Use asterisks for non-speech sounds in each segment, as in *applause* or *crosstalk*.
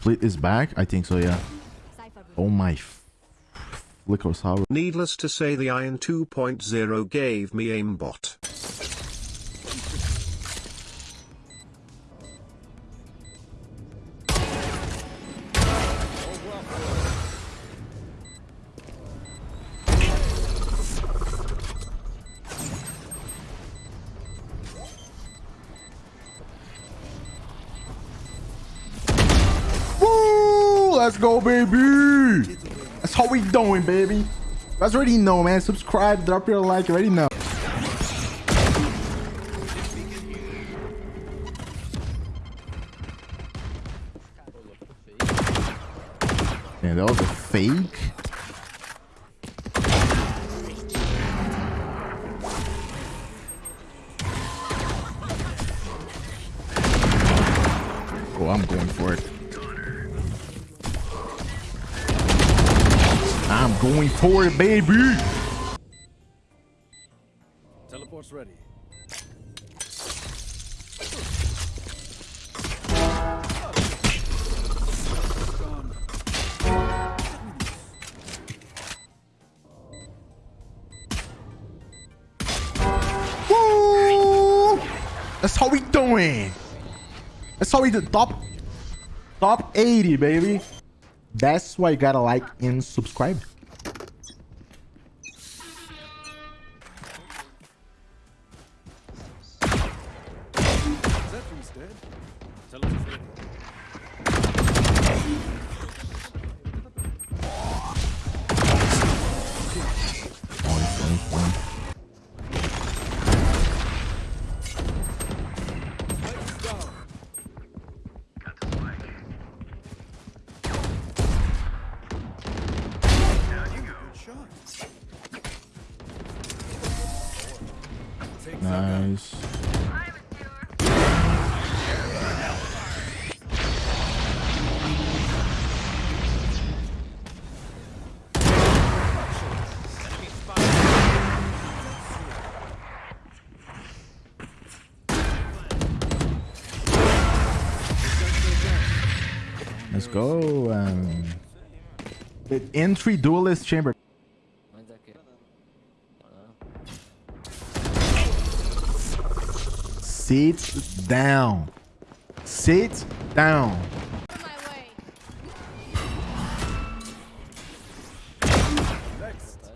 split is back? I think so, yeah. Oh my. Needless to say the Iron 2.0 gave me aimbot. Let's go, baby! That's how we doing, baby. You guys already know, man. Subscribe, drop your like, you already know. Man, that was a fake. Oh, I'm going for it. Going for it, baby. Teleport's ready. Woo! That's how we doing. That's how we do. Top, top 80, baby. That's why you gotta like and subscribe. Zephyr's dead. Good shot. Take Nice. The entry duelist chamber. Aqui. Sit down. Sit down. next.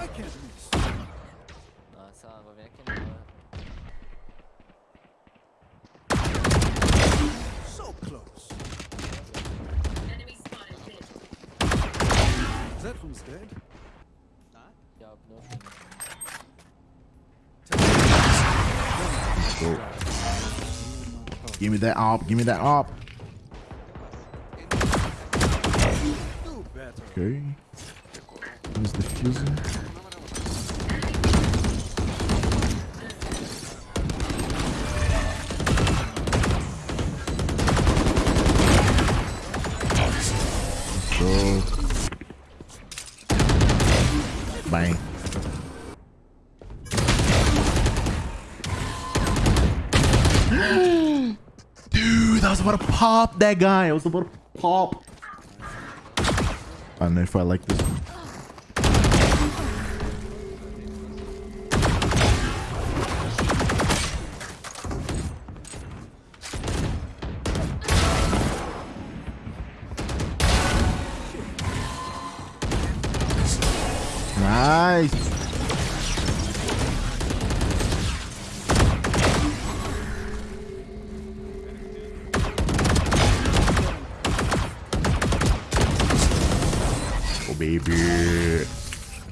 I can't miss. Nossa, água vem aqui não. So close. Zephyr's dead. Give me that op. Give me that op. Okay. Who's defusing? Let's I was about to pop that guy. I was about to pop. I don't know if I like this one. Baby.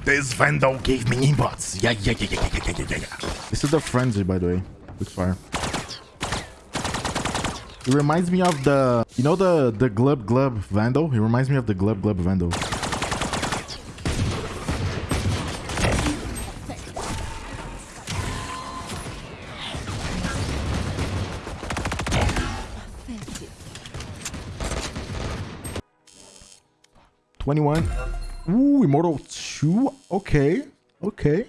This Vandal gave me aimbots. Yeah, yeah, yeah, yeah, yeah, yeah, yeah, yeah. This is the frenzy, by the way. Quick fire. It reminds me of the, you know the the Glub Glub Vandal? It reminds me of the Glub Glub Vandal. Twenty-one. Ooh, Immortal 2. Okay. Okay.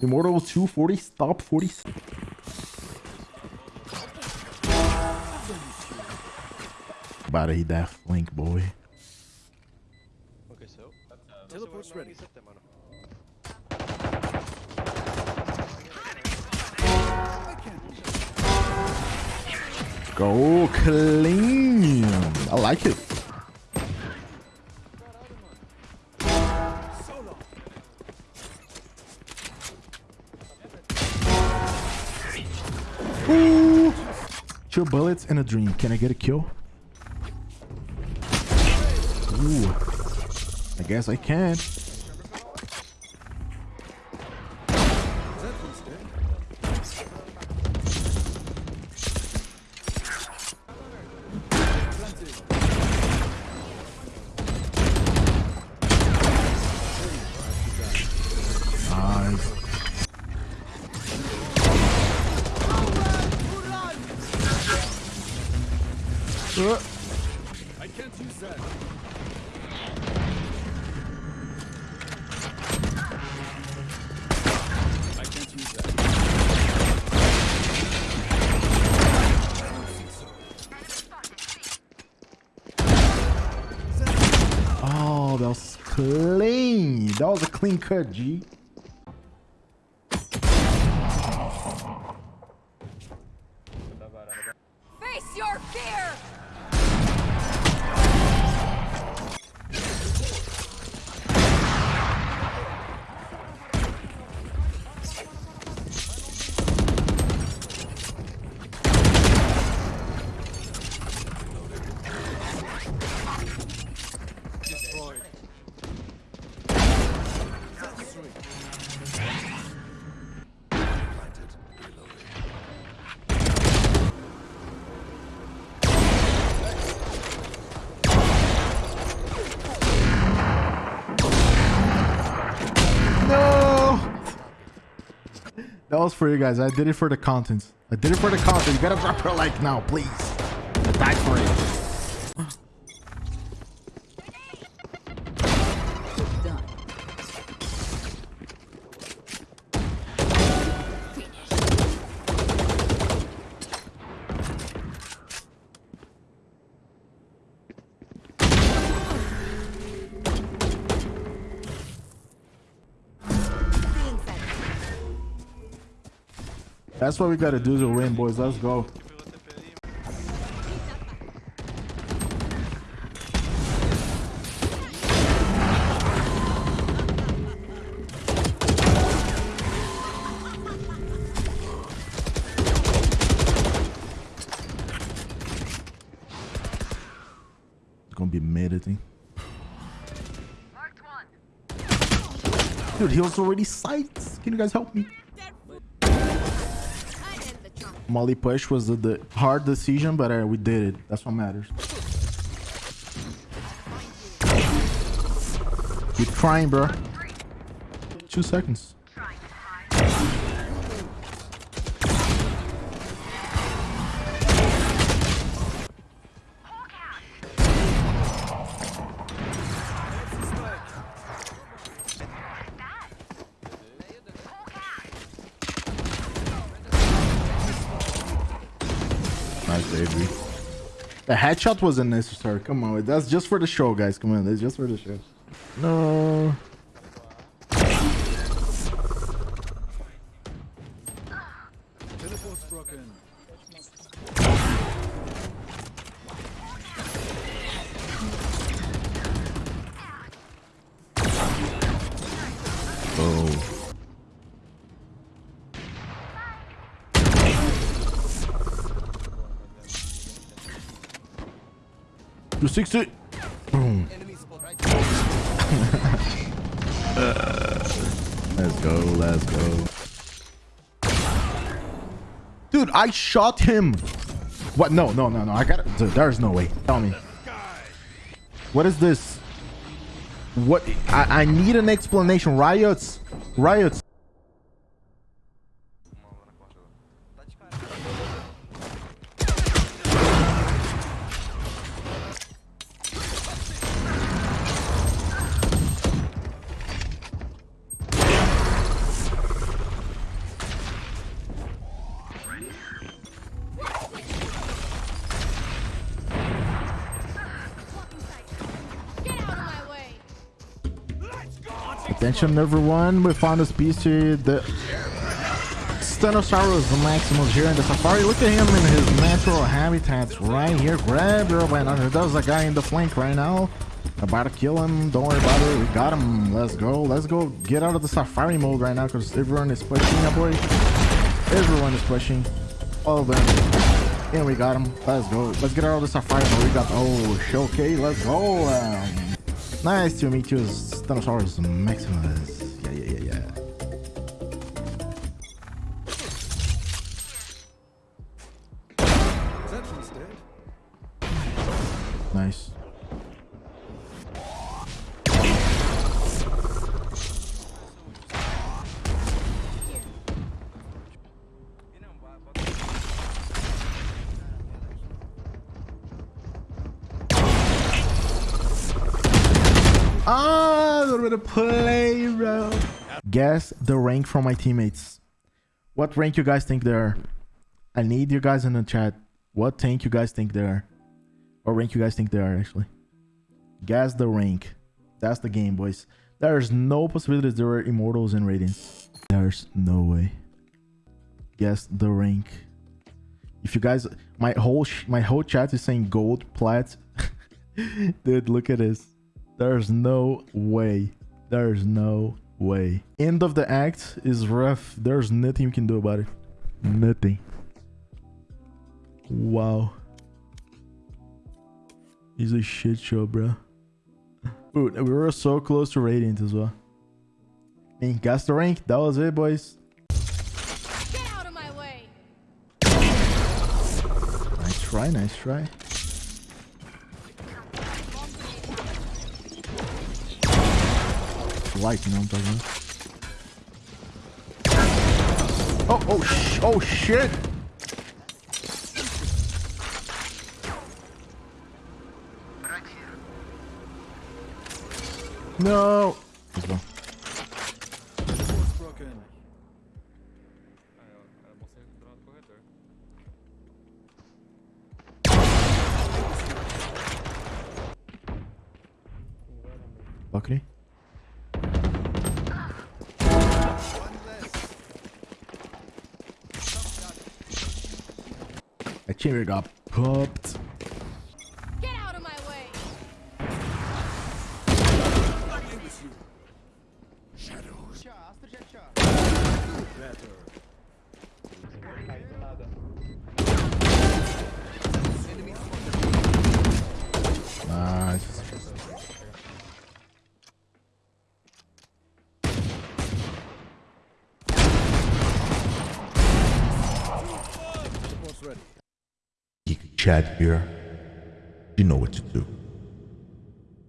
Immortal 240. Stop 40. About to hit that flank, boy. Okay, so. Uh, Teleport's ready. Go clean. I like it. Ooh. Two bullets and a dream. Can I get a kill? Ooh. I guess I can. I can't use that. I can't use that. Oh, that was clean. That was a clean cut, G. That was for you guys. I did it for the content. I did it for the content. You gotta drop her like now, please. I died for it. That's what we gotta do to win, boys. Let's go. Pegou TP ali. It's gonna be mid, I think. Dude, he was already sights. Can you guys help me? I did the trunk. Molly push was the, the hard decision, but uh, we did it. That's what matters. Keep trying, bro. Two seconds. The headshot wasn't necessary. Come on, that's just for the show, guys. Come on, that's just for the show. No. 260. Boom. uh, *laughs* let's go. Let's go. Dude, I shot him. What? No, no, no, no. I got it. There's no way. Tell me. What is this? What? I, I need an explanation. Riots. Riots. Attention everyone, we found a species, the Stenosaurus Maximus here in the safari. Look at him in his natural habitats right here. Grab your banana. There's a guy in the flank right now. About to kill him. Don't worry about it. We got him. Let's go. Let's go get out of the safari mode right now because everyone is pushing, boy. Everyone is pushing. All of them. And we got him. Let's go. Let's get out of the safari mode. We got... Oh, showcase. Let's go. Um, nice to meet you, Stenosaurus Maximus. Ah, a little bit of play, bro. Guess the rank from my teammates. What rank you guys think they are? I need you guys in the chat. What tank you guys think they are? Or rank you guys think they are, actually. Guess the rank. That's the game, boys. There's no possibilities there are immortals and radiants. There's no way. Guess the rank. If you guys, my whole my whole chat is saying gold, plat. *laughs* Dude, look at this. There's no way. There's no way. End of the act is rough. There's nothing you can do about it. Nothing. Wow. He's a shit show, bro. Dude, we were so close to Radiant as well. And guess the rank. That was it, boys. Get out of my way. Nice try, nice try. Light, you know what I'm talking about? Oh, oh, sh oh, shit! No! That chamber got popped. Chat here. You know what to do.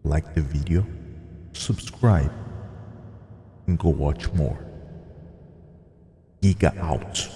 Like the video, subscribe, and go watch more. Giga out.